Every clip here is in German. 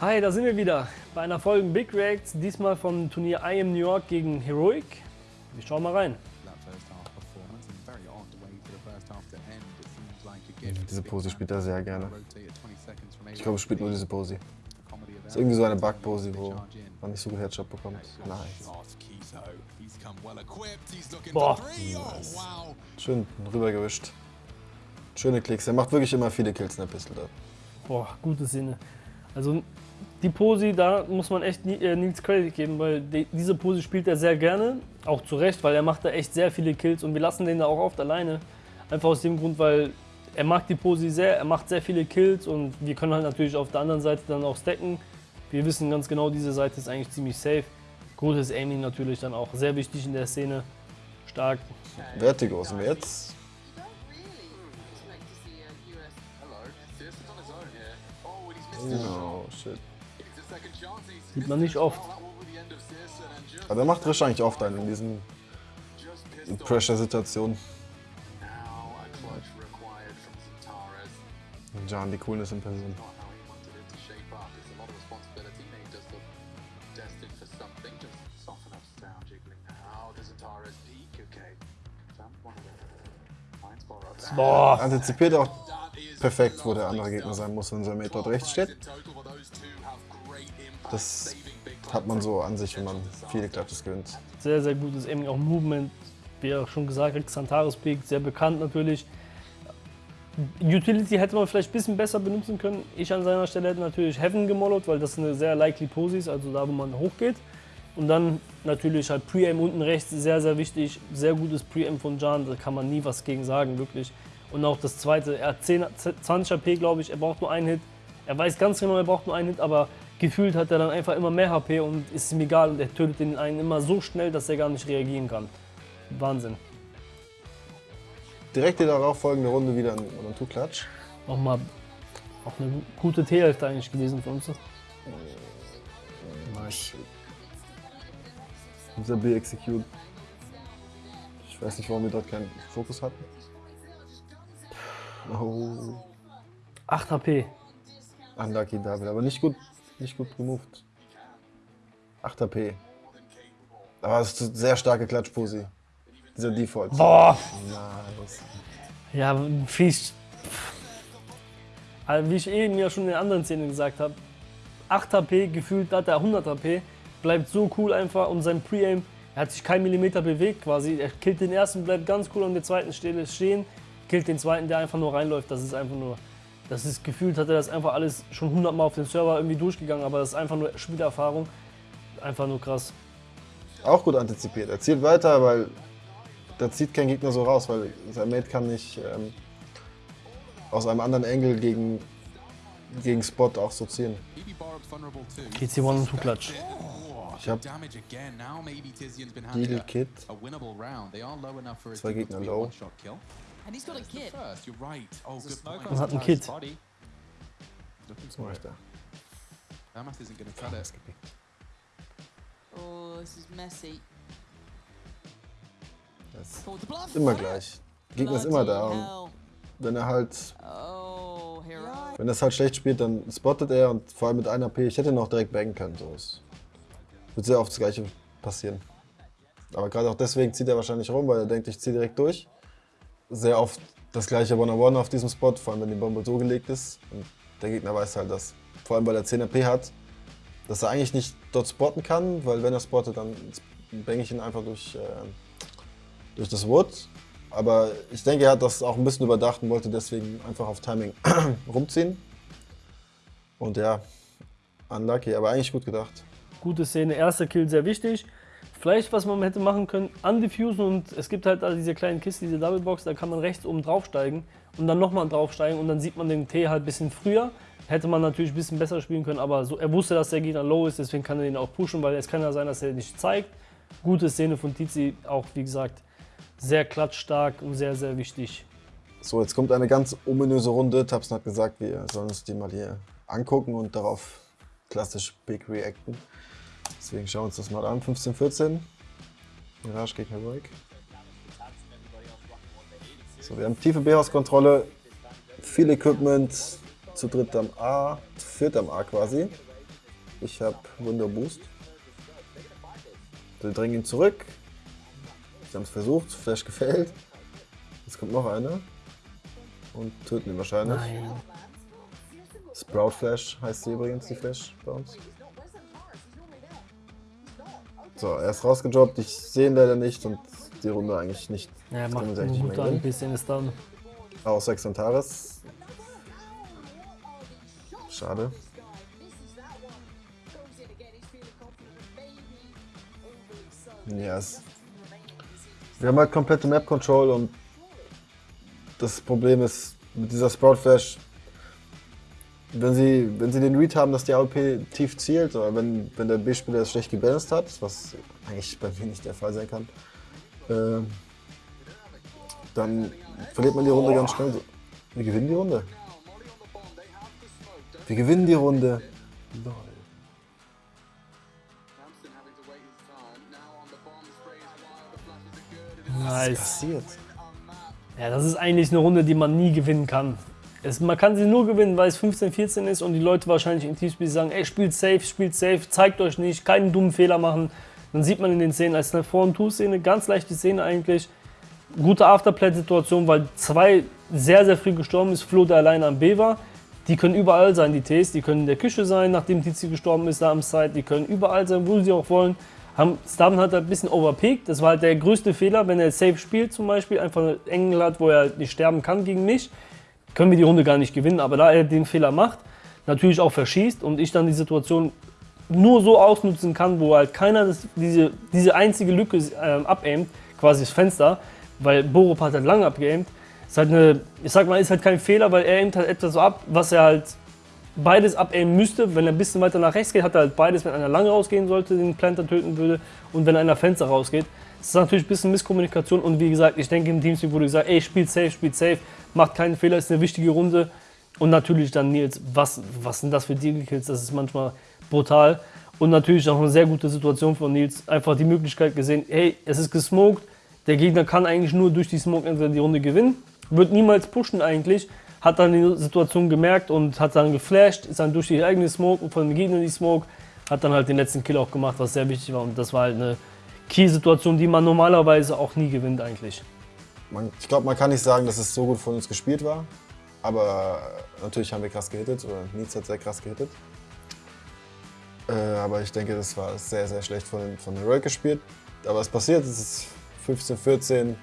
Hi, da sind wir wieder bei einer Folge Big Reacts, diesmal vom Turnier I Am New York gegen Heroic. Wir schauen mal rein. Diese Pose spielt er sehr gerne. Ich glaube, er spielt nur diese Pose. Das ist irgendwie so eine Bug-Pose, wo man nicht so gut Headshot bekommt. Nice. Boah. Nice. Schön rübergewischt. Schöne Klicks. Er macht wirklich immer viele Kills in der Pistol da. Boah, gute Sinne. Also die Pose, da muss man echt äh, Nils Credit geben, weil die, diese Pose spielt er sehr gerne, auch zu Recht, weil er macht da echt sehr viele Kills und wir lassen den da auch oft alleine. Einfach aus dem Grund, weil er mag die Pose sehr, er macht sehr viele Kills und wir können halt natürlich auf der anderen Seite dann auch stacken. Wir wissen ganz genau, diese Seite ist eigentlich ziemlich safe. Gutes Aiming natürlich dann auch sehr wichtig in der Szene. Stark. Vertigo sind wir jetzt. Oh shit. Sieht man nicht oft. Aber er macht wahrscheinlich oft einen in diesen Pressure-Situationen. John, die Coolness in Person. Boah. Antizipiert auch perfekt, wo der andere Gegner sein muss, wenn sein Mate dort rechts steht. Das hat man so an sich, wenn man viele Clutches gewinnt. Sehr, sehr gutes Aiming, auch Movement. Wie auch schon gesagt, Xantares Peak, sehr bekannt natürlich. Utility hätte man vielleicht ein bisschen besser benutzen können. Ich an seiner Stelle hätte natürlich Heaven gemollot, weil das eine sehr likely Pose ist, also da, wo man hochgeht. Und dann natürlich halt Pre-Aim unten rechts, sehr, sehr wichtig. Sehr gutes Pre-Aim von Jan, da kann man nie was gegen sagen, wirklich. Und auch das zweite, er hat 10, 20 HP, glaube ich, er braucht nur einen Hit. Er weiß ganz genau, er braucht nur einen Hit, aber gefühlt hat er dann einfach immer mehr HP und ist ihm egal und er tötet den einen immer so schnell, dass er gar nicht reagieren kann. Wahnsinn. Direkt die darauf folgende Runde wieder ein, Two-Klatsch. Nochmal auch eine gute T-Hälfte eigentlich gewesen für uns. Nice. Dieser B-Execute. Ich weiß nicht, warum wir dort keinen Fokus hatten. Oh. 8 HP. Unlucky David, aber nicht gut, nicht gut gemoved. 8 HP. Aber es ist eine sehr starke Klatschposi. Dieser Default. Boah! Nice. Ja, fies. Also wie ich eben ja schon in den anderen Szenen gesagt habe, 8 HP, gefühlt hat er 100 HP, bleibt so cool einfach und sein Pre-Aim, er hat sich kein Millimeter bewegt quasi. Er killt den ersten, bleibt ganz cool an der zweiten Stelle stehen, killt den zweiten, der einfach nur reinläuft. Das ist einfach nur, das ist gefühlt, hat er das einfach alles schon 100 Mal auf dem Server irgendwie durchgegangen, aber das ist einfach nur Spielerfahrung. Einfach nur krass. Auch gut antizipiert. Er zielt weiter, weil da zieht kein Gegner so raus, weil sein Mate kann nicht ähm, aus einem anderen Angle gegen, gegen Spot auch so ziehen. GC One und Two Klatsch. Ich hab Deal Kit. Zwei Gegner low. And he's got a kid. Und hat ein Kit. Was mache ich da? Oh, this is messy. Das Oh, ist immer gleich. Der Gegner ist immer da. Und wenn er halt, Oh, wenn er es halt schlecht spielt, dann spottet er und vor allem mit einer AP. Ich hätte noch direkt bangen können. So. Es wird sehr oft das gleiche passieren. Aber gerade auch deswegen zieht er wahrscheinlich rum, weil er denkt, ich ziehe direkt durch. Sehr oft das gleiche One-on-One auf diesem Spot, vor allem wenn die Bombe so gelegt ist. Und der Gegner weiß halt, dass, vor allem weil er 10 AP hat, dass er eigentlich nicht dort spotten kann, weil wenn er spottet, dann bange ich ihn einfach durch, äh, durch das Wood. Aber ich denke, er hat das auch ein bisschen überdacht und wollte deswegen einfach auf Timing rumziehen. Und ja, unlucky, aber eigentlich gut gedacht. Gute Szene, erster Kill sehr wichtig. Vielleicht, was man hätte machen können, undiffusen und es gibt halt diese kleinen Kisten, diese Doublebox, da kann man rechts oben draufsteigen und dann nochmal draufsteigen und dann sieht man den T halt ein bisschen früher. Hätte man natürlich ein bisschen besser spielen können, aber so, er wusste, dass der Gegner low ist, deswegen kann er ihn auch pushen, weil es kann ja sein, dass er nicht zeigt. Gute Szene von Tizi, auch wie gesagt, sehr klatschstark und sehr, sehr wichtig. So, jetzt kommt eine ganz ominöse Runde. Tabson hat gesagt, wir sollen uns die mal hier angucken und darauf klassisch Big reacten. Deswegen schauen wir uns das mal an. 15-14. Mirage gegen Heroic. So, wir haben tiefe B-Haus-Kontrolle, viel Equipment, zu dritt am A, zu viert am A quasi. Ich habe Wunder Boost. Wir drängen ihn zurück. Sie haben es versucht, Flash gefällt. Jetzt kommt noch einer. Und töten ihn wahrscheinlich. Nein. Sprout Flash heißt sie übrigens, die Flash bei uns. So, er ist rausgedroppt. Ich sehe ihn leider nicht und die Runde eigentlich nicht. Ja, macht nicht gut an, ein bisschen ist dann. Außer Xantares. Schade. Ja, es wir haben halt komplette Map Control und das Problem ist mit dieser Sprout Flash, wenn sie, wenn sie den Read haben, dass die AWP tief zielt oder wenn, wenn der B-Spieler es schlecht gebalanced hat, was eigentlich bei mir nicht der Fall sein kann, ähm, dann verliert man die Runde ganz schnell. Wir gewinnen die Runde. Wir gewinnen die Runde. Nice. Passiert. Ja, das ist eigentlich eine Runde, die man nie gewinnen kann. Es, man kann sie nur gewinnen, weil es 15, 14 ist und die Leute wahrscheinlich im Teamspiel sagen, ey, spielt safe, spielt safe, zeigt euch nicht, keinen dummen Fehler machen. Dann sieht man in den Szenen, als eine Vor- und Two-Szene, ganz leichte Szene eigentlich. Gute Afterplay-Situation, weil zwei sehr, sehr früh gestorben ist, Flo, der alleine am B war. Die können überall sein, die Ts, die können in der Küche sein, nachdem Tizi gestorben ist, da am Side, die können überall sein, wo sie auch wollen. Starman hat halt ein bisschen overpeaked, das war halt der größte Fehler, wenn er safe spielt zum Beispiel, einfach einen Engel hat, wo er nicht sterben kann gegen mich, können wir die Runde gar nicht gewinnen. Aber da er den Fehler macht, natürlich auch verschießt und ich dann die Situation nur so ausnutzen kann, wo halt keiner das, diese, diese einzige Lücke ähm, abaimt, quasi das Fenster, weil Borup hat halt lange abgeaimt. Ist halt eine, ich sag mal, ist halt kein Fehler, weil er aimt halt etwas so ab, was er halt beides abaimen müsste. Wenn er ein bisschen weiter nach rechts geht, hat er halt beides, wenn einer lange rausgehen sollte, den Planter töten würde und wenn einer Fenster rausgeht. Das ist natürlich ein bisschen Misskommunikation und wie gesagt, ich denke im Teamspeak wurde gesagt, ey, spielt safe, spielt safe, macht keinen Fehler, ist eine wichtige Runde. Und natürlich dann Nils, was, was sind das für Deal-Kills, das ist manchmal brutal. Und natürlich auch eine sehr gute Situation von Nils, einfach die Möglichkeit gesehen, hey, es ist gesmoked, der Gegner kann eigentlich nur durch die Smoke entweder die Runde gewinnen, wird niemals pushen eigentlich, hat dann die Situation gemerkt und hat dann geflasht, ist dann durch die eigene Smoke und von dem Gegner die Smoke, hat dann halt den letzten Kill auch gemacht, was sehr wichtig war und das war halt eine Key-Situation, die man normalerweise auch nie gewinnt eigentlich. Man, ich glaube, man kann nicht sagen, dass es so gut von uns gespielt war. Aber natürlich haben wir krass gehittet oder Nils hat sehr krass gehittet. Äh, aber ich denke, das war sehr, sehr schlecht von, von Heroic gespielt. Aber es passiert, es ist 15, 14.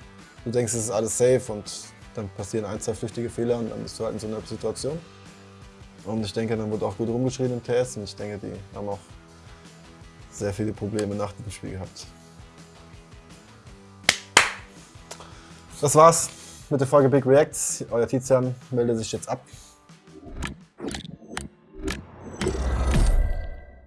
Du denkst, es ist alles safe und dann passieren ein, zwei flüchtige Fehler und dann bist du halt in so einer Situation. Und ich denke, dann wurde auch gut rumgeschrien im TS und ich denke, die haben auch sehr viele Probleme nach dem Spiel gehabt. Das war's mit der Folge Big Reacts. Euer Tizian meldet sich jetzt ab.